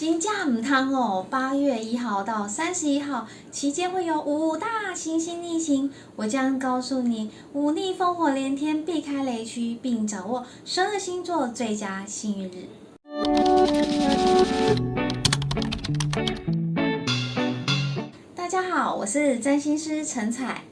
金价唔汤哦，八月一号到三十一号期间会有五大行星逆行，我将告诉你五逆烽火连天，避开雷区，并掌握十二星座最佳幸运日。大家好，我是占星师陈彩。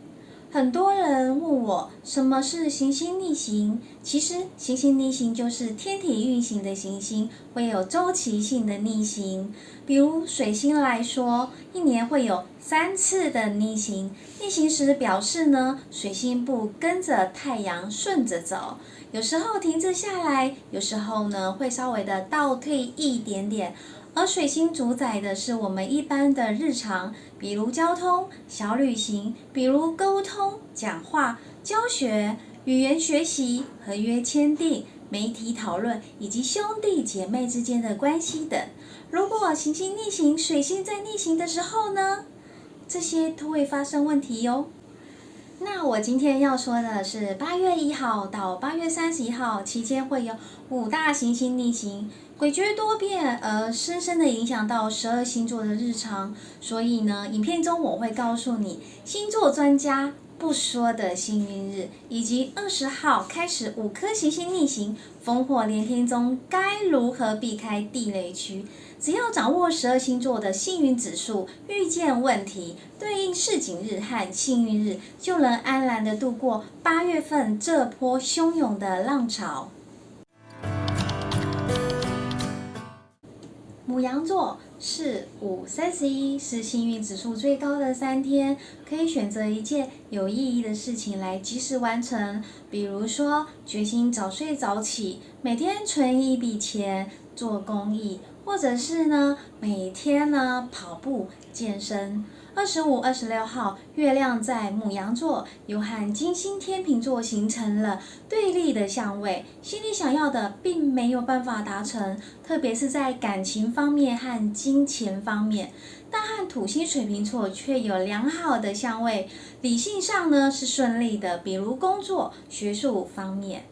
很多人问我什么是行星逆行，其实行星逆行就是天体运行的行星会有周期性的逆行。比如水星来说，一年会有三次的逆行。逆行时表示呢，水星不跟着太阳顺着走，有时候停滞下来，有时候呢会稍微的倒退一点点。而水星主宰的是我们一般的日常，比如交通、小旅行，比如沟通、讲话、教学、语言学习、合约签订、媒体讨论，以及兄弟姐妹之间的关系等。如果行星逆行，水星在逆行的时候呢，这些都会发生问题哟。那我今天要说的是，八月一号到八月三十一号期间会有五大行星逆行。诡谲多变，而深深的影响到十二星座的日常。所以呢，影片中我会告诉你星座专家不说的幸运日，以及二十号开始五颗行星逆行、烽火连天中该如何避开地雷区。只要掌握十二星座的幸运指数，遇见问题对应市井日和幸运日，就能安然的度过八月份这波汹涌的浪潮。母羊座是五三十一，是幸运指数最高的三天，可以选择一件有意义的事情来及时完成，比如说决心早睡早起，每天存一笔钱做公益，或者是呢每天呢跑步健身。二十五、二十六号，月亮在母羊座，又和金星天秤座形成了对立的相位，心里想要的并没有办法达成，特别是在感情方面和金钱方面。但和土星水瓶座却有良好的相位，理性上呢是顺利的，比如工作、学术方面。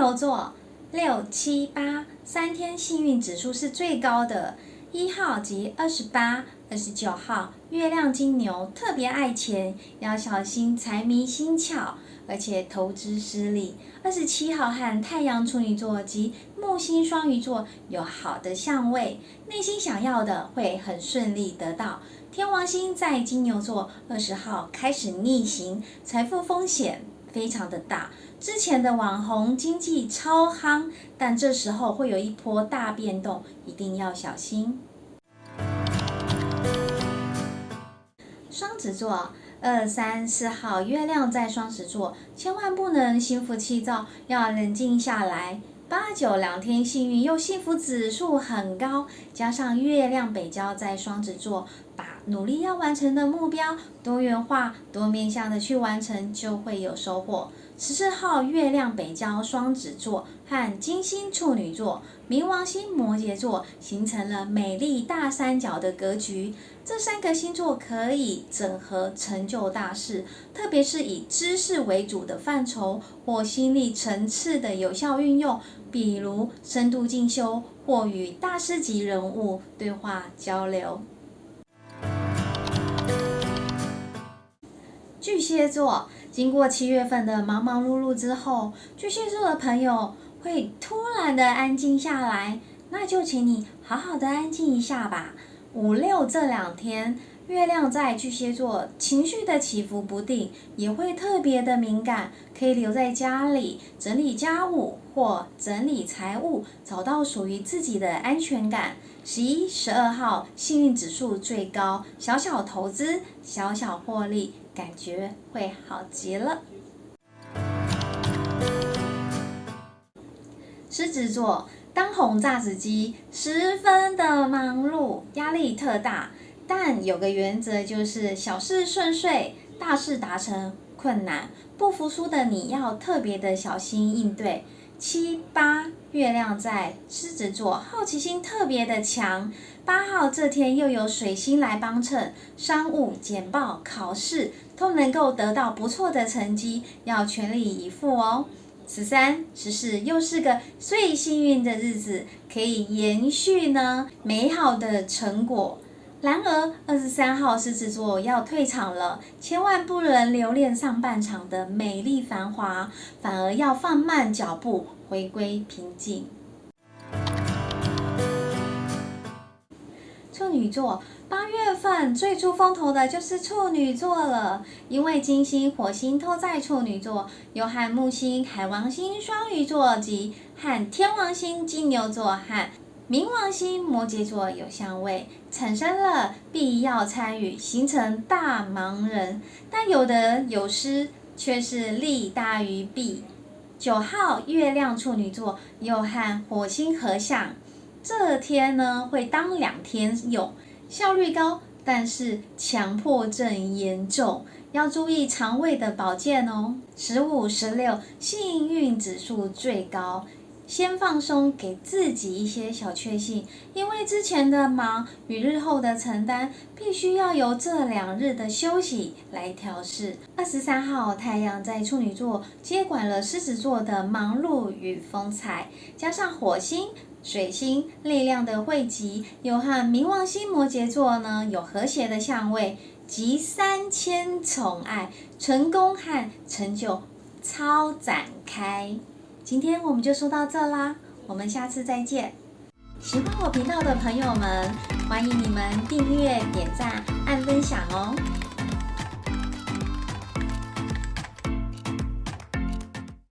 牛座。六七八三天幸运指数是最高的，一号及二十八、二十九号，月亮金牛特别爱钱，要小心财迷心窍，而且投资失利。二十七号和太阳处女座及木星双鱼座有好的相位，内心想要的会很顺利得到。天王星在金牛座，二十号开始逆行，财富风险非常的大。之前的网红经济超夯，但这时候会有一波大变动，一定要小心。双子座二三四号月亮在双子座，千万不能心浮气躁，要冷静下来。八九两天幸运又幸福指数很高，加上月亮北交在双子座，努力要完成的目标多元化、多面向的去完成，就会有收获。十四号月亮北交双子座和金星处女座、冥王星摩羯座形成了美丽大三角的格局。这三个星座可以整合成就大事，特别是以知识为主的范畴或心力层次的有效运用，比如深度进修或与大师级人物对话交流。巨蟹座。经过七月份的忙忙碌碌之后，巨蟹座的朋友会突然的安静下来，那就请你好好的安静一下吧。五六这两天，月亮在巨蟹座，情绪的起伏不定，也会特别的敏感，可以留在家里整理家务或整理财务，找到属于自己的安全感。十一、十二号幸运指数最高，小小投资，小小获利。感觉会好极了。狮子座当红炸子鸡，十分的忙碌，压力特大。但有个原则，就是小事顺遂，大事达成困难。不服输的你要特别的小心应对。七八月亮在狮子座，好奇心特别的强。八号这天又有水星来帮衬，商务、简报、考试都能够得到不错的成绩，要全力以赴哦。十三、十四又是个最幸运的日子，可以延续呢美好的成果。然而，二十三号狮子座要退场了，千万不能留恋上半场的美丽繁华，反而要放慢脚步，回归平静。女座。八月份最出风头的就是处女座了，因为金星、火星都在处女座，又和木星、海王星双鱼座及和天王星金牛座和冥王星摩羯座有相位，产生了必要参与，形成大忙人。但有得有失，却是利大于弊。九号月亮处女座又和火星合相，这天呢会当两天用。效率高，但是强迫症严重，要注意肠胃的保健哦。十五、十六，幸运指数最高，先放松，给自己一些小确幸，因为之前的忙与日后的承担，必须要由这两日的休息来调试。二十三号，太阳在处女座接管了狮子座的忙碌与风采，加上火星。水星力量的汇集，又和冥王星摩羯座呢有和谐的相位，集三千宠爱、成功和成就超展开。今天我们就说到这啦，我们下次再见。喜欢我频道的朋友们，欢迎你们订阅、点赞、按分享哦。